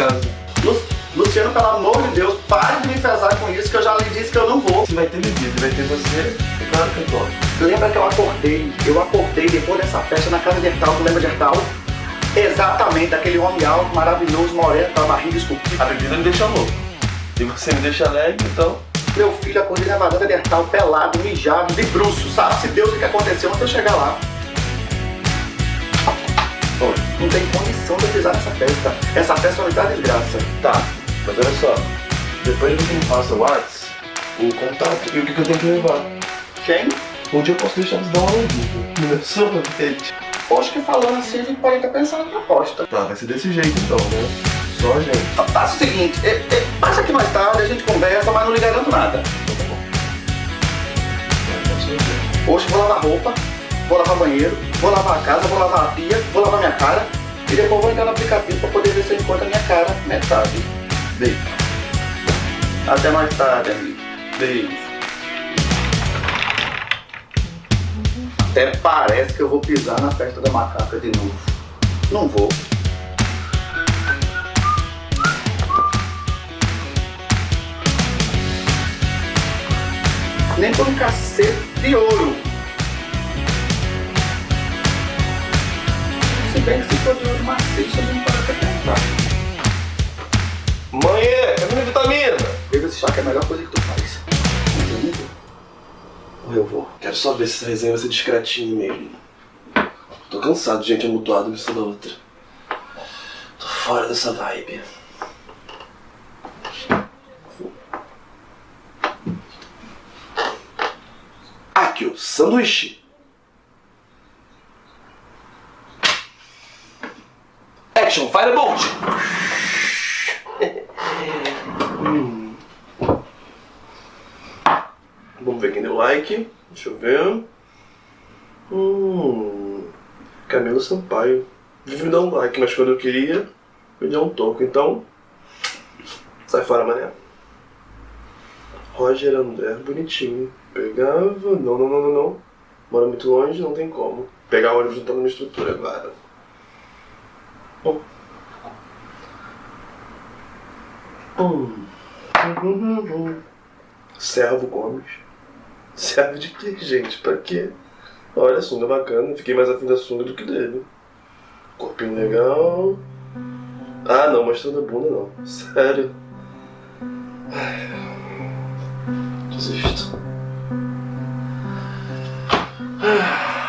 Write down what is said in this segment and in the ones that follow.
casa. Lu- Luciano, pelo amor de Deus, pare de me enfesar com isso, que eu já lhe disse que eu não vou. Se vai ter bebida, vai ter você, é claro que eu topo. Lembra que eu acordei, eu acordei depois dessa festa na casa de Hertal, tu lembra de Hertal? Exatamente, aquele homem alto, maravilhoso, moreno, com a barriga esculpida. A bebida me deixa louco. E você me deixa alegre, então... Meu filho, acordei na varanda de Hertal, pelado, mijado, de bruço, sabe-se Deus o que aconteceu antes de eu chegar lá. Não tem condição de pisar nessa festa. Essa festa só me dá desgraça. Tá, mas olha só. Depois você me passa o WhatsApp, o contato e o que, que eu tenho que levar. Quem? Dia eu posso deixar eles dar uma lambida no meu sorvete. Acho que falando assim, a gente pode até pensar na proposta. Tá, vai ser desse jeito então, né? Só a gente. Fa- Faça o seguinte, é, é, passa aqui mais tarde, a gente conversa, mas não lhe garanto nada. Então tá. Vai. Hoje vou lavar roupa, vou lavar banheiro, vou lavar a casa, vou lavar a pia, vou lavar minha cara e depois vou entrar no aplicativo pra poder ver se eu encontro a minha cara metade. Beijo. Até mais tarde, amigo. Beijo. Até parece que eu vou pisar na festa da macaca de novo. Não vou. Nem por um cacete de ouro. Se bem que se for de ouro maciço, a gente pode até tentar. Mãe, cadê minha vitamina? Beba esse chá que é a melhor coisa que tu faz. Entendeu? Ou eu vou. Quero só ver se essa resenha vai ser discretinho mesmo. Tô cansado de gente amutuada uma da outra. Tô fora dessa vibe. Aqui, ó, sanduíche. Action, Firebolt! Hum. Vamos ver quem deu like. Deixa eu ver. Hum. Camilo Sampaio. Vive me dar um like, mas quando eu queria, me deu um toco. Então, sai fora, mané. Roger André, bonitinho. Pegava. Não, não, não, não, não. Mora muito longe, não tem como. Pegar o ônibus não tá numa estrutura agora. Bom. Hum. Servo Gomes. Serve de quê, gente? Pra quê? Olha, sunga bacana. Fiquei mais afim da sunga do que dele. Corpinho legal. Ah, não, mostrando a bunda não. Sério. Desisto. Ah,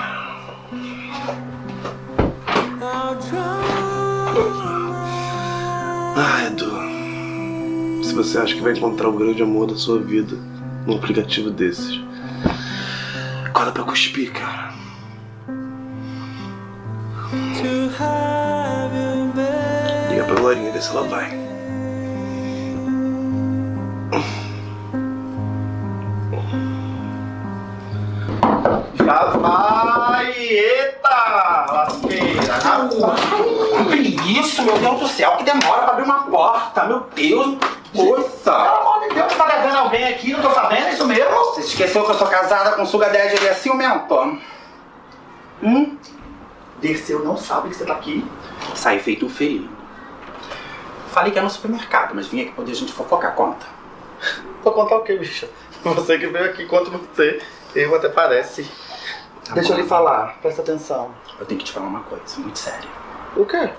Se você acha que vai encontrar o grande amor da sua vida num aplicativo desses, acorda pra cuspir, cara. Liga pra Lorinha, ver se ela vai. Já vai! Eita! Lasqueira! Vai! Que isso, meu Deus do céu, que demora pra abrir uma porta, meu Deus, coisa. Pelo amor de Deus, tá levando alguém aqui, não tô sabendo, é isso mesmo? Você esqueceu que eu sou casada com Suga Daddy, ele é ciumento? Hum? Dirceu não sabe que você tá aqui. Saí feito um felino. Falei que é no supermercado, mas vim aqui poder a gente fofocar a conta. Vou contar o que, bicha? Você que veio aqui, conta você. Eu até parece. Tá Deixa eu lhe falar, presta atenção. Eu tenho que te falar uma coisa, muito séria. O quê?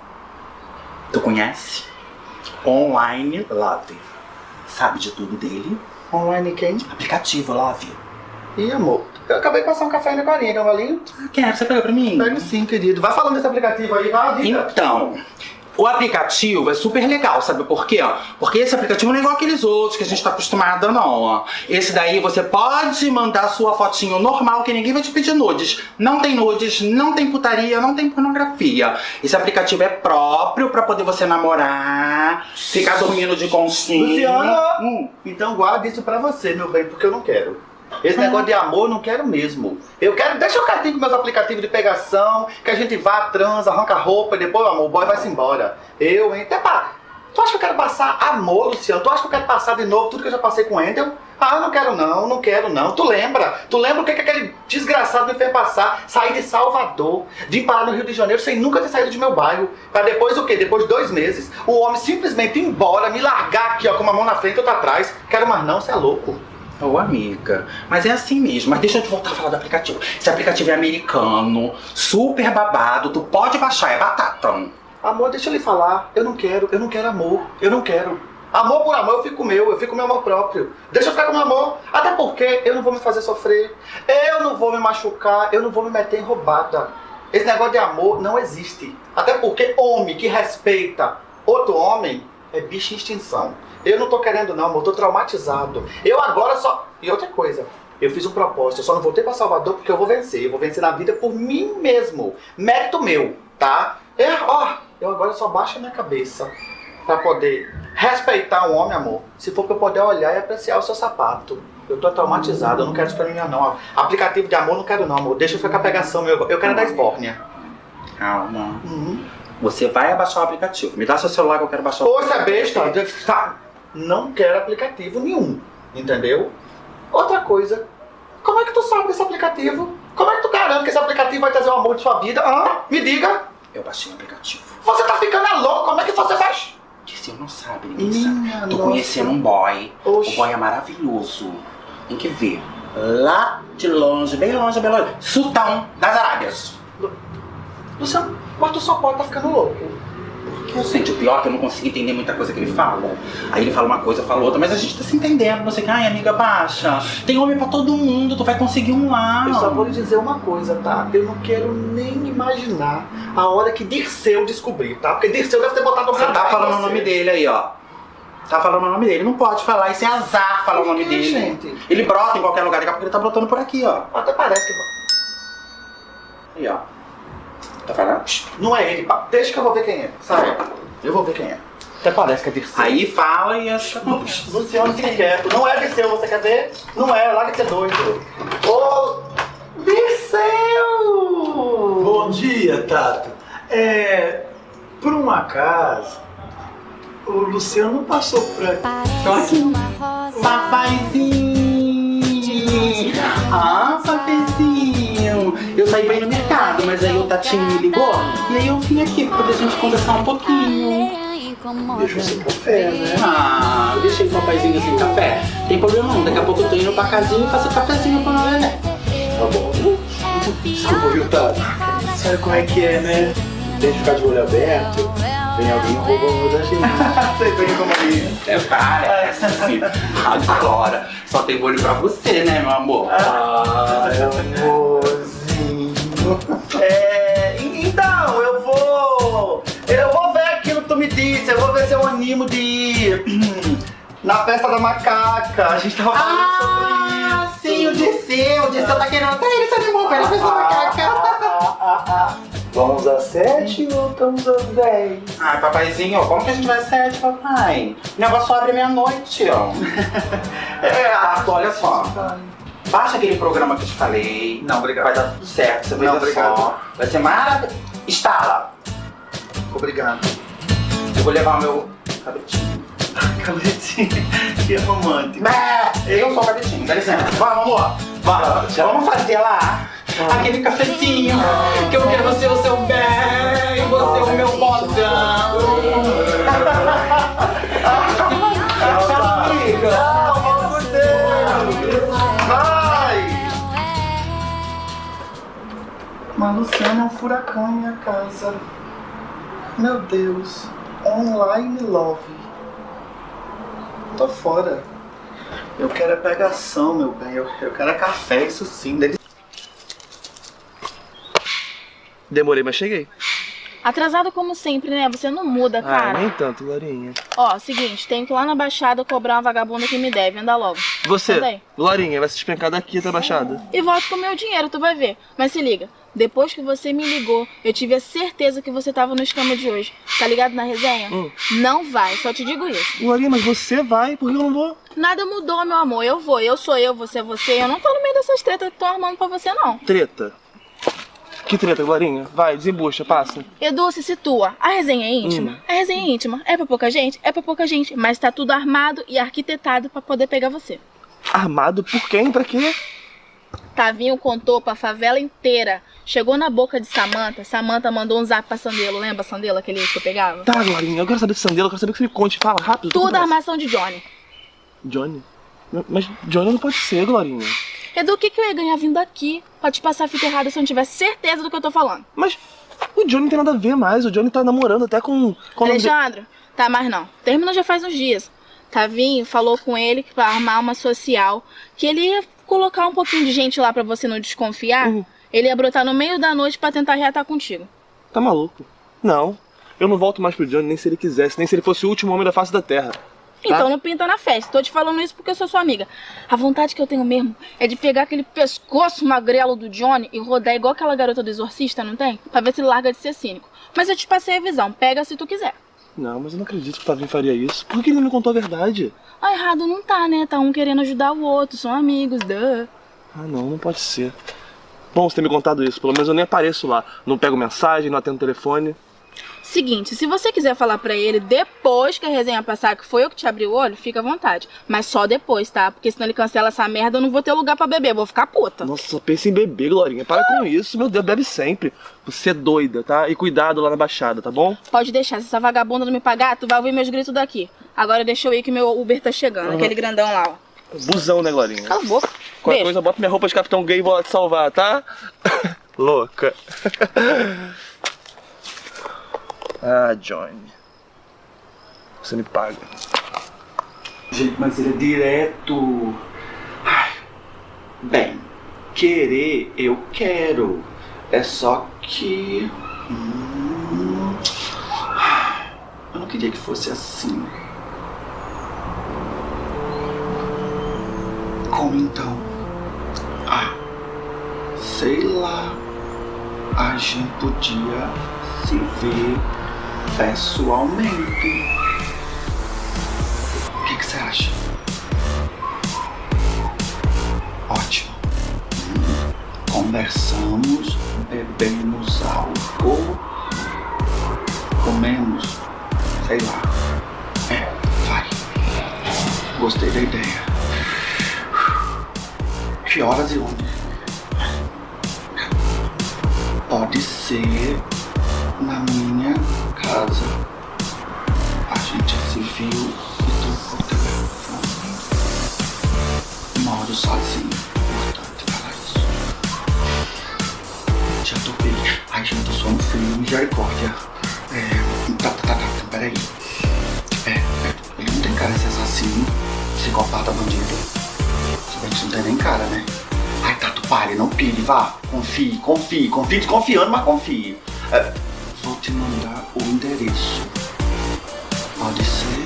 Tu conhece? Online Love. Sabe de tudo dele? Online quem? Aplicativo Love. Ih, amor. Eu acabei de passar um café na colinha, quer um golinho? Ah, quero, você pegou pra mim? Pega sim, querido. Vai falando desse aplicativo aí, vai, diga. Então, o aplicativo é super legal, sabe por quê? Porque esse aplicativo não é igual aqueles outros que a gente tá acostumado, não. Esse daí você pode mandar sua fotinho normal, que ninguém vai te pedir nudes. Não tem nudes, não tem putaria, não tem pornografia. Esse aplicativo é próprio pra poder você namorar, ficar dormindo de conchinha. Luciana! Hum. Então guarda isso pra você, meu bem, porque eu não quero. Esse negócio de amor eu não quero mesmo. Eu quero, deixa eu catinho com meus aplicativos de pegação, que a gente vá, transa, arranca a roupa e depois, amor, o boy vai-se embora. Eu, hein? Até pá. Tu acha que eu quero passar amor, Luciano? Tu acha que eu quero passar de novo tudo que eu já passei com o Endel? Ah, não quero não, não quero não. Tu lembra? Tu lembra o que, que aquele desgraçado me fez passar? Sair de Salvador, vim parar no Rio de Janeiro sem nunca ter saído de meu bairro. Pra depois o quê? Depois de dois meses, o homem simplesmente ir embora, me largar aqui, ó, com uma mão na frente e outra atrás. Quero mais não, você é louco. Ô amiga, mas é assim mesmo. Mas deixa eu te voltar a falar do aplicativo. Esse aplicativo é americano, super babado, tu pode baixar, é batata. Amor, deixa eu lhe falar. Eu não quero, eu não quero amor. Eu não quero. Amor por amor, eu fico meu, eu fico meu amor próprio. Deixa eu ficar com meu amor. Até porque eu não vou me fazer sofrer. Eu não vou me machucar, eu não vou me meter em roubada. Esse negócio de amor não existe. Até porque homem que respeita outro homem é bicho em extinção. Eu não tô querendo não, amor, eu tô traumatizado. Eu agora só... E outra coisa, eu fiz um propósito, eu só não voltei pra Salvador porque eu vou vencer. Eu vou vencer na vida por mim mesmo. Mérito meu, tá? É, ó, eu agora só baixo a minha cabeça pra poder respeitar um homem, amor. Se for pra eu poder olhar e apreciar o seu sapato. Eu tô traumatizado, eu não quero isso pra mim não. Aplicativo de amor não quero não, amor. Deixa eu ficar pegação, meu. Eu quero da esbórnia. Calma. Uhum. Você vai abaixar o aplicativo. Me dá seu celular que eu quero baixar o Poxa, besta, tá? Não quero aplicativo nenhum, entendeu? Outra coisa, como é que tu sabe desse aplicativo? Como é que tu garante que esse aplicativo vai trazer o amor de sua vida? Hã? Me diga, Eu baixei o aplicativo. você tá ficando é louco, como é que você vai... Disse, eu não sabe, sabe. Minha Tô nossa. conhecendo um boy. Oxe. O boy é maravilhoso. Tem que ver. Lá de longe, bem longe, bem longe. Sultão das Arábias. Luciano, mas tu só pode tá ficando louco. Eu pior que eu não consigo entender muita coisa que ele fala. Aí ele fala uma coisa, eu falo outra, mas a gente tá se entendendo. Não sei o que, ai amiga, baixa. Tem homem pra todo mundo, tu vai conseguir um lá. Eu só vou lhe dizer uma coisa, tá? Eu não quero nem imaginar a hora que Dirceu descobrir, tá? Porque Dirceu deve ter botado o Você tá falando o nome dele aí, ó. Tá falando o nome dele. Não pode falar, isso é azar falar o nome dele. gente? Ele brota em qualquer lugar, daqui a pouco ele tá brotando por aqui, ó. Até parece que... Aí, ó. Tá falando? Não é ele, pá. Deixa que eu vou ver quem é. Sai. Eu vou ver quem é. Até parece que é Dirceu. Aí fala e acha. Luciano, fique quieto. Não é Dirceu, você quer ver? Não é, larga de ser doido. Ô, Dirceu! Bom dia, Tato. É, por um acaso, o Luciano passou por aqui. Parece uma rosa. Papaizinho! Ah, papezinho! Eu saí pra ir no mas aí o Tatinho me ligou e aí eu vim aqui pra poder a gente conversar um pouquinho. Deixa eu sem café, né? Ah, eu deixei o papaizinho sem café. Tem problema não, daqui a pouco eu tô indo pra casinha e faço cafezinho pra neném. Tá bom. Desculpa, viu, Tato? Sabe como é que é, né? Tem que ficar de olho aberto. Vem alguém rouba o olho da gente. Você vem como ali. É, parece. Agora, só tem olho pra você, né, meu amor? Ah, amorzinho. É, então, eu vou. Eu vou ver aquilo que tu me disse. Eu vou ver se eu animo de ir na festa da macaca. A gente tava falando Ah, sobre sim, o isso. Dirceu, o Dirceu tá querendo até ele se animou ele fez uma macaca. Ah, ah, ah. Vamos às sete ou estamos às dez? Ai, papaizinho, como que a gente vai sete, papai? O negócio abre meia-noite, ó. É, olha só. Baixa aquele programa que eu te falei. Não, obrigado. Vai dar tudo certo, você vai Não, obrigado. só. Vai ser maravilhoso. Instala. Obrigado. Eu vou levar o meu cabritinho. Cabritinho, que romântico. Bé, Eu sou o cabritinho, dá licença. Vamos, amor. Vamos, vamos fazer lá aquele cafezinho que eu quero ser o seu bem, você o meu bodão. furacão em minha casa. Meu Deus. Online love. Tô fora. Eu quero é pegação, meu bem. Eu, eu quero é café, isso sim. Dele... Demorei, mas cheguei. Atrasado como sempre, né? Você não muda, cara. Ah, nem tanto, Glorinha. Ó, seguinte, tenho que ir lá na Baixada cobrar uma vagabunda que me deve. Anda logo. Você, Anda. Glorinha, vai se despencar daqui até a Baixada. E volto com o meu dinheiro, tu vai ver. Mas se liga, depois que você me ligou, eu tive a certeza que você tava no esquema de hoje. Tá ligado na resenha? Hum. Não vai, só te digo isso. Glorinha, mas você vai, por que eu não vou? Nada mudou, meu amor. Eu vou, eu sou eu, você é você. Eu não tô no meio dessas tretas que estão armando pra você, não. Treta. Que treta, Glorinha? Vai, desembucha, passa. Edu, se situa. A resenha é íntima? Hum. A resenha é íntima. É pra pouca gente? É pra pouca gente. Mas tá tudo armado e arquitetado pra poder pegar você. Armado por quem? Pra quê? Tavinho contou pra favela inteira. Chegou na boca de Samanta. Samanta mandou um zap pra Sandelo. Lembra Sandelo, aquele que eu pegava? Tá, Glorinha, eu quero saber de Sandela, eu quero saber que você me conte. Fala rápido. Tudo armação de Johnny. Johnny? Mas Johnny não pode ser, Glorinha. Edu, o que, que eu ia ganhar vindo aqui? Pode passar a fita errada se eu não tivesse certeza do que eu tô falando. Mas o Johnny não tem nada a ver mais. O Johnny tá namorando até com. com nome de- Alexandre, tá mais não. Terminou já faz uns dias. Tavinho falou com ele pra armar uma social, que ele ia colocar um pouquinho de gente lá pra você não desconfiar. Uhum. Ele ia brotar no meio da noite pra tentar reatar contigo. Tá maluco? Não. Eu não volto mais pro Johnny, nem se ele quisesse, nem se ele fosse o último homem da face da terra. Então não pinta na festa. Tô te falando isso porque eu sou sua amiga. A vontade que eu tenho mesmo é de pegar aquele pescoço magrelo do Johnny e rodar igual aquela garota do exorcista, não tem? Pra ver se ele larga de ser cínico. Mas eu te passei a visão. Pega se tu quiser. Não, mas eu não acredito que o Tavinho faria isso. Por que ele não me contou a verdade? Ah, errado não tá, né? Tá um querendo ajudar o outro. São amigos, duh. Ah, não, não pode ser. Bom você ter me contado isso. Pelo menos eu nem apareço lá. Não pego mensagem, não atendo telefone. Seguinte, se você quiser falar pra ele depois que a resenha passar que foi eu que te abri o olho, fica à vontade. Mas só depois, tá? Porque senão ele cancela essa merda, eu não vou ter lugar pra beber, vou ficar puta. Nossa, só pensa em beber, Glorinha. Para com isso. Meu Deus, bebe sempre. Você é doida, tá? E cuidado lá na Baixada, tá bom? Pode deixar, se essa vagabunda não me pagar, tu vai ouvir meus gritos daqui. Agora deixa eu ir que meu Uber tá chegando, aquele grandão lá, ó. Busão, né, Glorinha? Cala a boca. Qualquer Beijo. coisa, bota minha roupa de capitão gay e vou lá te salvar, tá? Louca. Ah, Johnny. Você me paga. Gente, mas ele é direto. Bem, querer eu quero. É só que. hum, eu não queria que fosse assim. Como então? Ah, sei lá. A gente podia se ver pessoalmente. O que, que você acha? Ótimo. Conversamos, bebemos álcool, comemos, sei lá. É, vai. Gostei da ideia. Que horas e onde? Pode ser na minha casa. A gente se viu e trocou o telefone. Moro sozinho, importante falar isso. Já bem. Ai, gente, sou um frio, misericórdia. É. Tá, tá, tá, tá, peraí. É, é, ele não tem cara de ser assassino, psicopata, bandido. Se bem que não tem nem cara, né? Ai, Tato, pare, não pire, vá. Confie, confie, confie desconfiando, mas confie. É, vou te mandar o endereço. Pode ser?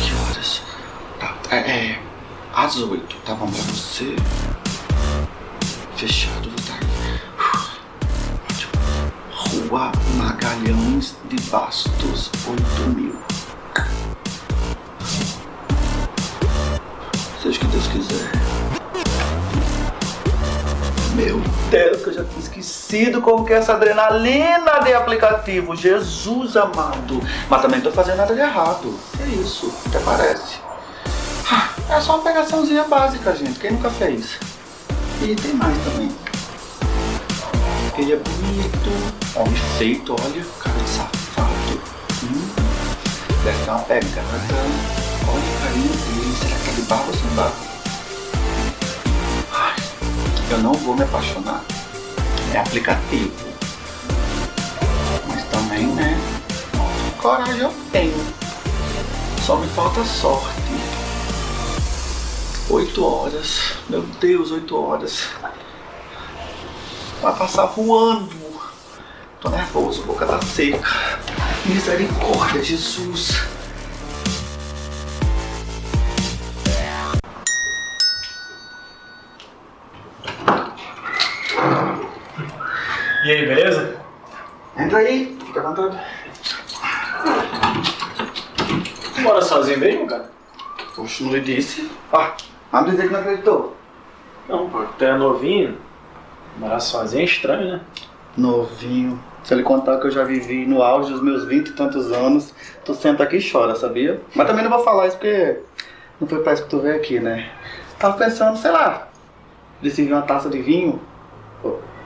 Que horas? Tá, é, é às oito, tá bom pra você? Fechado, vou estar. Ótimo. Rua Magalhães de Bastos, 8000. Seja o que Deus quiser. Meu Deus, que eu já tinha esquecido como que é essa adrenalina de aplicativo. Jesus amado. Mas também não tô fazendo nada de errado. É isso, até parece. Ah, É só uma pegaçãozinha básica, gente. Quem nunca fez? E tem mais também. Ele é bonito, homem feito, olha, cara de safado. Hum, deve ter uma pegada. Olha o carinho dele, será que tá de barro ou sem barro? Eu não vou me apaixonar. é aplicativo. Mas também, né? Coragem eu tenho. Só me falta sorte. Oito horas. Meu Deus, oito horas. Vai passar voando. Tô nervoso, boca tá seca. Misericórdia, Jesus. E aí, beleza? Entra aí, fica à vontade. Mora sozinho mesmo, cara? Poxa, não lhe disse. Ah, vamos dizer que não acreditou. Não, pô, tu é novinho. Morar sozinho é estranho, né? Novinho. Se ele contar que eu já vivi no auge dos meus vinte e tantos anos, tu senta aqui e chora, sabia? Mas também não vou falar isso porque não foi pra isso que tu veio aqui, né? Tava pensando, sei lá, de servir uma taça de vinho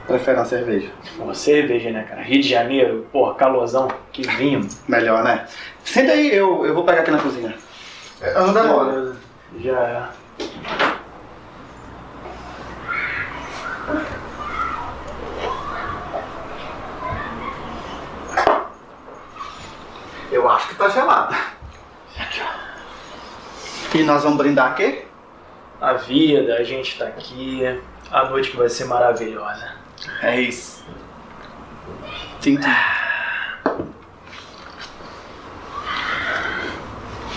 prefere uma cerveja? Pô, cerveja, né, cara? Rio de Janeiro, porra, calorzão, que vinho. Melhor, né? Senta aí, eu, eu vou pegar aqui na cozinha. Eu não demora. Já é. Eu acho que tá gelada. E nós vamos brindar aqui? A vida, a gente tá aqui. A noite que vai ser maravilhosa. É isso. Sim.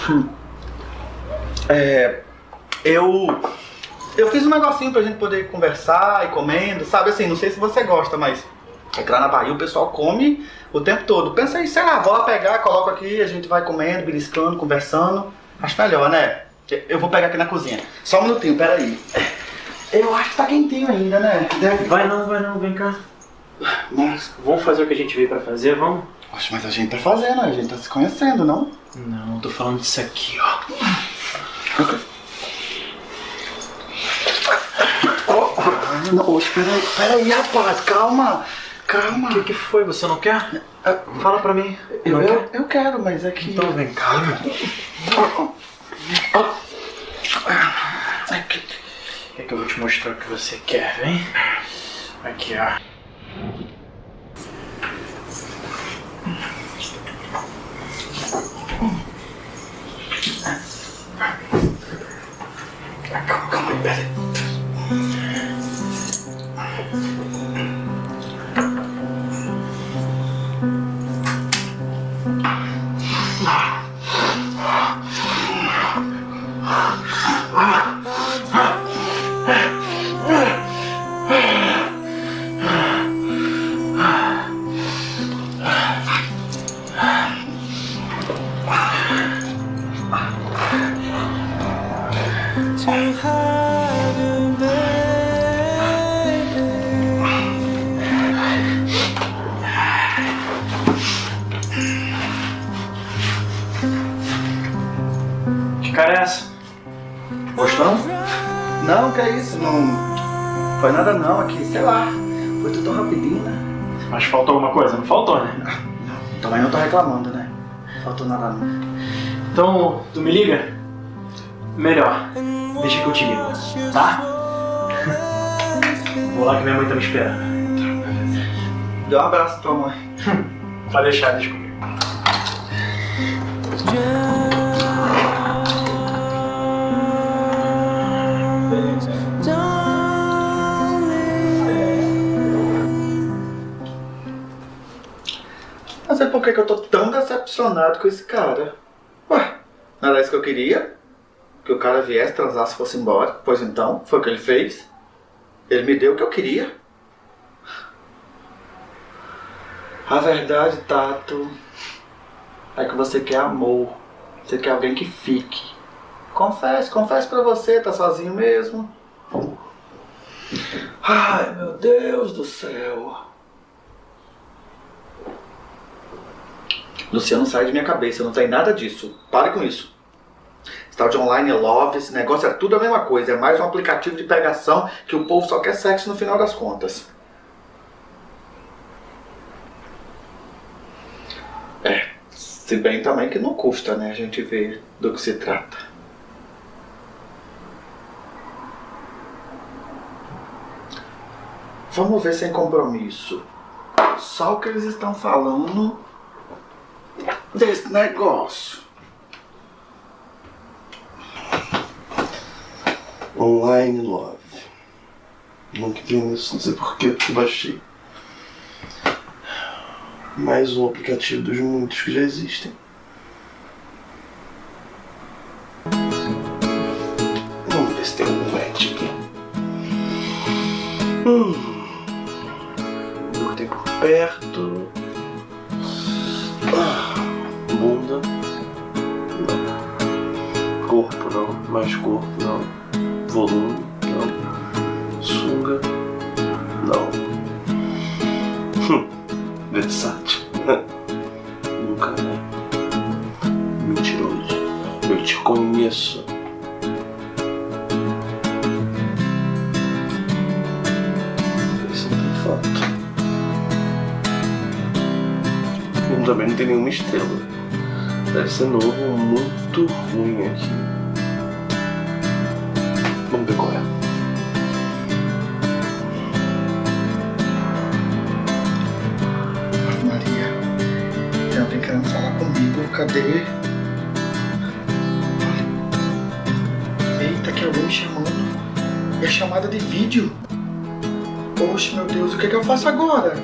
Hum. É, eu eu fiz um negocinho pra gente poder conversar e comendo, sabe assim, não sei se você gosta, mas é que lá na Bahia o pessoal come o tempo todo. Pensa aí, sei lá, vou lá pegar, coloco aqui, a gente vai comendo, beliscando, conversando. Acho melhor, né? Eu vou pegar aqui na cozinha. Só um minutinho, peraí. Eu acho que tá quentinho ainda, né? Deve... Vai não, vai não, vem cá. Nossa, Vamos fazer o que a gente veio pra fazer, vamos? Poxa, mas a gente tá fazendo, a gente tá se conhecendo, não? Não, tô falando disso aqui, ó. Não, oxe, peraí, peraí, rapaz, calma, calma. O que, que foi? Você não quer? Fala pra mim. Eu, não eu, quer? eu quero, mas é que... Então vem cá. É que- Quer que eu vou te mostrar o que você quer, vem? Aqui, ó. Calma aí, peraí. Que cara é essa? Gostou? Não, que é isso, não... Foi nada não aqui, sei lá. Foi tudo tão rapidinho, né? Mas faltou alguma coisa? Não faltou, né? Também não tô reclamando, né? Faltou nada não. Então, tu me liga? Melhor. Deixa que eu te ligo, tá? Vou lá que minha mãe tá me esperando. Dê um abraço pra tua mãe. Pode deixar, deixa comigo. Por que, que eu tô tão decepcionado com esse cara. Ué, não era isso que eu queria? Que o cara viesse, transasse fosse embora. Pois então, foi o que ele fez. Ele me deu o que eu queria. A verdade, Tato, é que você quer amor. Você quer alguém que fique. Confesse, confesse pra você, tá sozinho mesmo. Ai, meu Deus do céu. Luciano, sai de minha cabeça, não tem nada disso. Pare com isso. De online love, esse negócio é tudo a mesma coisa. É mais um aplicativo de pegação que o povo só quer sexo no final das contas. É, se bem também que não custa, né, a gente ver do que se trata. Vamos ver sem compromisso. Só o que eles estão falando desse negócio. Online Love. Nunca vi nisso, não sei porquê, eu baixei. Mais um aplicativo dos muitos que já existem. Vamos ver se tem algum match aqui. Hum. Botei por perto. Mais corpo não. Volume não. Sunga. Não. Hum. Versátil. Nunca é. Mentiroso. Eu te conheço. Esse não tem também não tem nenhuma estrela. Deve ser novo, muito ruim aqui. Tem alguém querendo falar comigo, cadê? Eita, que alguém me chamando. É chamada de vídeo. Poxa, meu Deus, o que, é que eu faço agora?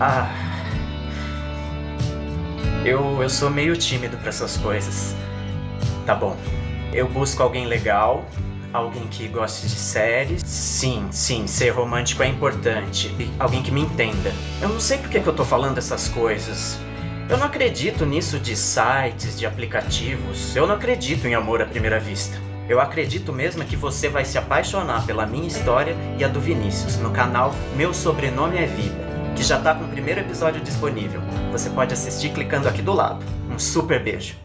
Ah. Eu, eu sou meio tímido pra essas coisas. Tá bom. Eu busco alguém legal, alguém que goste de séries. Sim, sim, ser romântico é importante. E alguém que me entenda. Eu não sei por que, eu tô falando essas coisas. Eu não acredito nisso de sites, de aplicativos. Eu não acredito em amor à primeira vista. Eu acredito mesmo que você vai se apaixonar pela minha história e a do Vinícius no canal Meu Sobrenome é Vida, que já tá com o primeiro episódio disponível. Você pode assistir clicando aqui do lado. Um super beijo.